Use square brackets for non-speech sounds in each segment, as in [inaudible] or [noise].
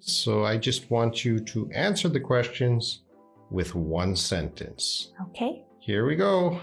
So I just want you to answer the questions with one sentence. Okay. Here we go.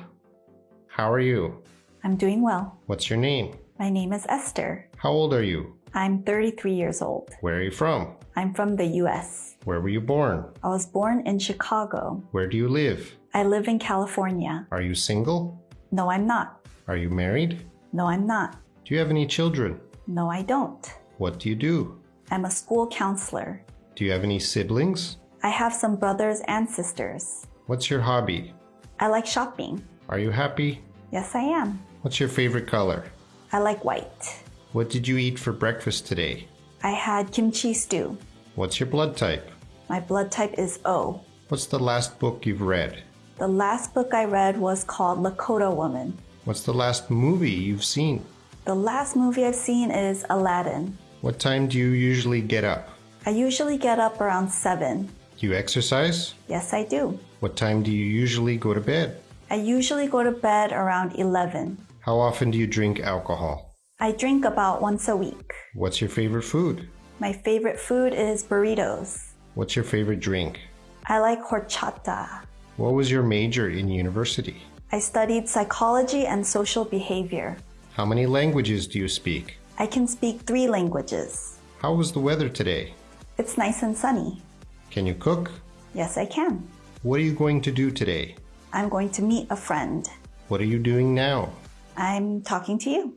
How are you? I'm doing well. What's your name? My name is Esther. How old are you? I'm 33 years old. Where are you from? I'm from the US. Where were you born? I was born in Chicago. Where do you live? I live in California. Are you single? No, I'm not. Are you married? No, I'm not. Do you have any children? No, I don't. What do you do? I'm a school counselor. Do you have any siblings? I have some brothers and sisters. What's your hobby? I like shopping. Are you happy? Yes, I am. What's your favorite color? I like white. What did you eat for breakfast today? I had kimchi stew. What's your blood type? My blood type is O. What's the last book you've read? The last book I read was called Lakota Woman. What's the last movie you've seen? The last movie I've seen is Aladdin. What time do you usually get up? I usually get up around 7. Do you exercise? Yes, I do. What time do you usually go to bed? I usually go to bed around 11. How often do you drink alcohol? I drink about once a week. What's your favorite food? My favorite food is burritos. What's your favorite drink? I like horchata. What was your major in university? I studied psychology and social behavior. How many languages do you speak? I can speak three languages. How was the weather today? It's nice and sunny. Can you cook? Yes, I can. What are you going to do today? I'm going to meet a friend. What are you doing now? I'm talking to you.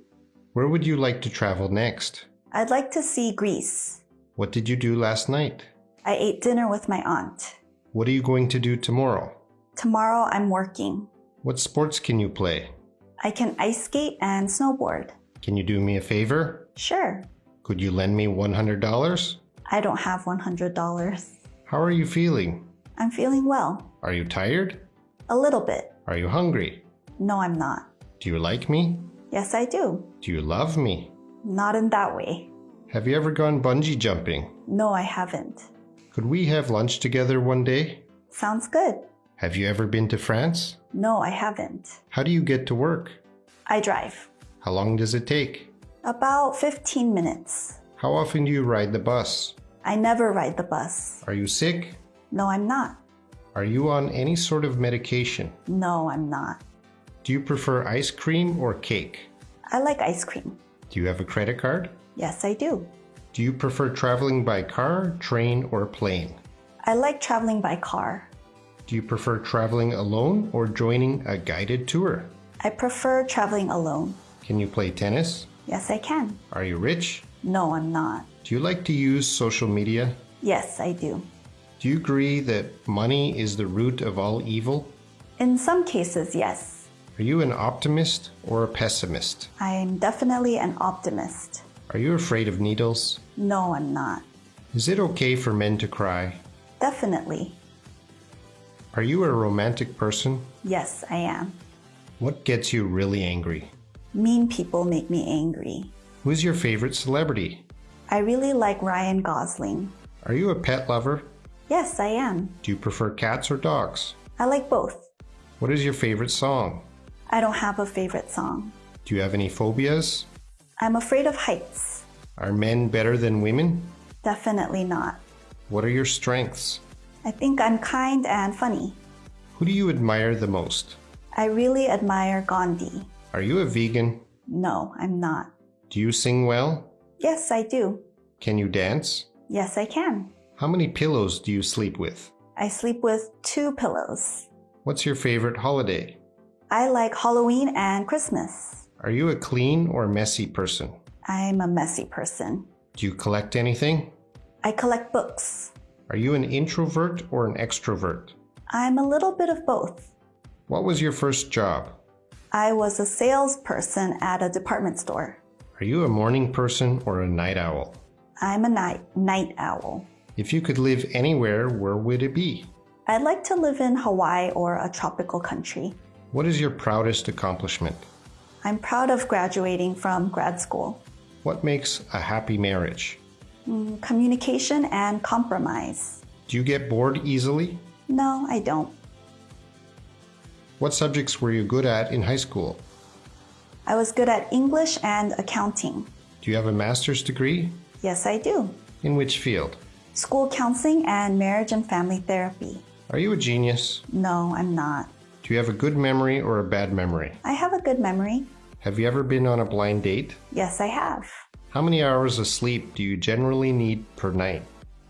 Where would you like to travel next? I'd like to see Greece. What did you do last night? I ate dinner with my aunt. What are you going to do tomorrow? Tomorrow I'm working. What sports can you play? I can ice skate and snowboard. Can you do me a favor? Sure. Could you lend me $100? I don't have $100. How are you feeling? I'm feeling well. Are you tired? A little bit. Are you hungry? No, I'm not. Do you like me? Yes, I do. Do you love me? Not in that way. Have you ever gone bungee jumping? No, I haven't. Could we have lunch together one day? Sounds good. Have you ever been to France? No, I haven't. How do you get to work? I drive. How long does it take? About 15 minutes. How often do you ride the bus? I never ride the bus. Are you sick? No, I'm not. Are you on any sort of medication? No, I'm not. Do you prefer ice cream or cake? I like ice cream. Do you have a credit card? Yes, I do. Do you prefer traveling by car, train, or plane? I like traveling by car. Do you prefer traveling alone or joining a guided tour? I prefer traveling alone. Can you play tennis? Yes, I can. Are you rich? No, I'm not. Do you like to use social media? Yes, I do. Do you agree that money is the root of all evil? In some cases, yes. Are you an optimist or a pessimist? I'm definitely an optimist. Are you afraid of needles? No, I'm not. Is it okay for men to cry? Definitely. Are you a romantic person? Yes, I am. What gets you really angry? Mean people make me angry. Who's your favorite celebrity? I really like Ryan Gosling. Are you a pet lover? Yes, I am. Do you prefer cats or dogs? I like both. What is your favorite song? I don't have a favorite song. Do you have any phobias? I'm afraid of heights. Are men better than women? Definitely not. What are your strengths? I think I'm kind and funny. Who do you admire the most? I really admire Gandhi. Are you a vegan? No, I'm not. Do you sing well? Yes, I do. Can you dance? Yes, I can. How many pillows do you sleep with? I sleep with two pillows. What's your favorite holiday? I like Halloween and Christmas. Are you a clean or messy person? I'm a messy person. Do you collect anything? I collect books. Are you an introvert or an extrovert? I'm a little bit of both. What was your first job? I was a salesperson at a department store. Are you a morning person or a night owl? I'm a night night owl. If you could live anywhere, where would it be? I'd like to live in Hawaii or a tropical country. What is your proudest accomplishment? I'm proud of graduating from grad school. What makes a happy marriage? Mm, Communication and compromise. Do you get bored easily? No, I don't. What subjects were you good at in high school? I was good at English and accounting. Do you have a master's degree? Yes, I do. In which field? school counseling, and marriage and family therapy. Are you a genius? No, I'm not. Do you have a good memory or a bad memory? I have a good memory. Have you ever been on a blind date? Yes, I have. How many hours of sleep do you generally need per night?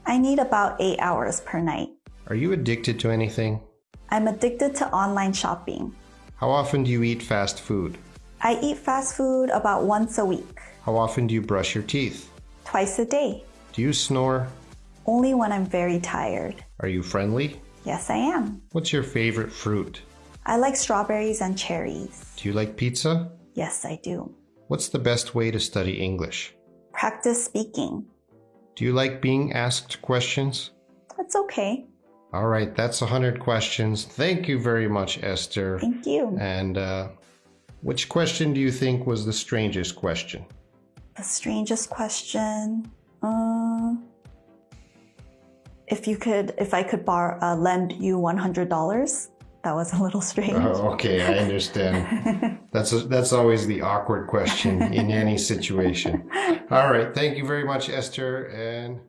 I need about eight hours per night. Are you addicted to anything? I'm addicted to online shopping. How often do you eat fast food? I eat fast food about once a week, How often do you brush your teeth? twice a day, Do you snore? only when I'm very tired. Are you friendly? Yes, I am. What's your favorite fruit? I like strawberries and cherries. Do you like pizza? Yes, I do. What's the best way to study English? Practice speaking. Do you like being asked questions? That's okay. All right, that's 100 questions. Thank you very much, Esther. Thank you. And uh, which question do you think was the strangest question? The strangest question. Uh, if you could, if I could borrow, uh, lend you one hundred dollars, that was a little strange. Oh, okay, I understand. [laughs] that's a, that's always the awkward question in any situation. [laughs] All right, thank you very much, Esther, and